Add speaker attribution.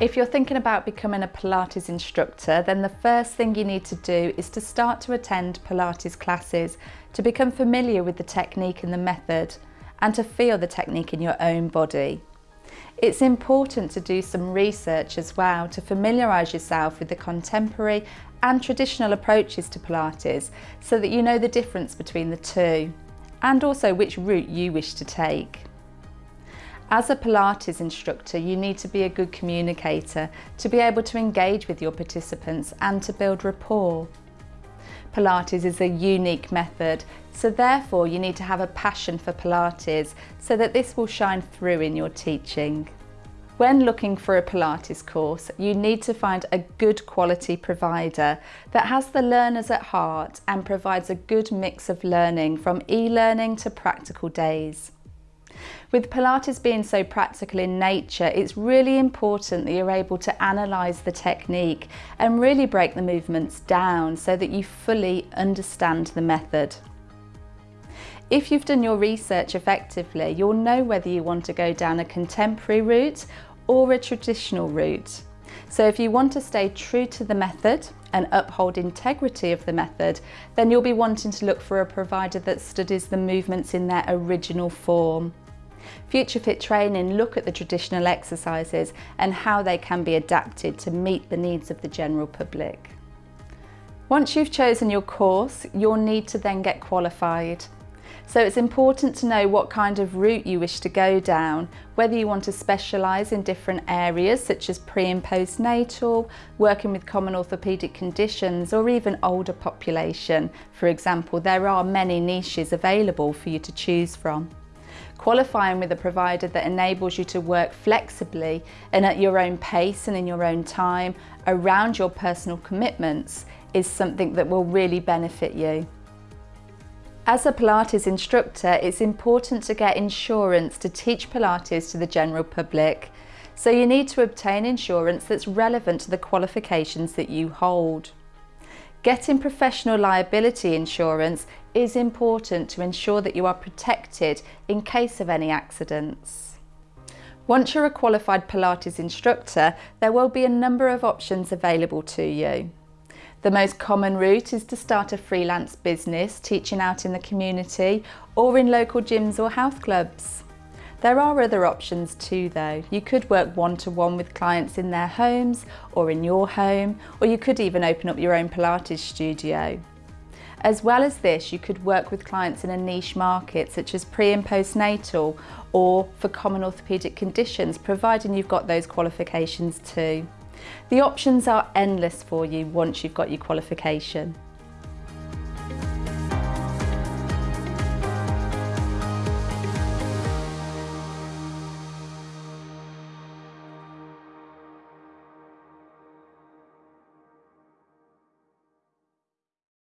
Speaker 1: If you're thinking about becoming a Pilates instructor, then the first thing you need to do is to start to attend Pilates classes to become familiar with the technique and the method and to feel the technique in your own body. It's important to do some research as well to familiarise yourself with the contemporary and traditional approaches to Pilates so that you know the difference between the two and also which route you wish to take. As a Pilates instructor, you need to be a good communicator to be able to engage with your participants and to build rapport. Pilates is a unique method, so therefore you need to have a passion for Pilates so that this will shine through in your teaching. When looking for a Pilates course, you need to find a good quality provider that has the learners at heart and provides a good mix of learning from e-learning to practical days. With Pilates being so practical in nature, it's really important that you're able to analyse the technique and really break the movements down so that you fully understand the method. If you've done your research effectively, you'll know whether you want to go down a contemporary route or a traditional route. So if you want to stay true to the method and uphold integrity of the method, then you'll be wanting to look for a provider that studies the movements in their original form. Future Fit Training look at the traditional exercises and how they can be adapted to meet the needs of the general public. Once you've chosen your course, you'll need to then get qualified. So it's important to know what kind of route you wish to go down, whether you want to specialise in different areas such as pre and postnatal, working with common orthopaedic conditions or even older population. For example, there are many niches available for you to choose from. Qualifying with a provider that enables you to work flexibly and at your own pace and in your own time around your personal commitments is something that will really benefit you. As a Pilates instructor, it's important to get insurance to teach Pilates to the general public. So you need to obtain insurance that's relevant to the qualifications that you hold. Getting professional liability insurance is important to ensure that you are protected in case of any accidents. Once you're a qualified Pilates instructor, there will be a number of options available to you. The most common route is to start a freelance business teaching out in the community or in local gyms or health clubs. There are other options too though. You could work one-to-one -one with clients in their homes or in your home, or you could even open up your own Pilates studio. As well as this, you could work with clients in a niche market such as pre and postnatal or for common orthopaedic conditions, providing you've got those qualifications too. The options are endless for you once you've got your qualification.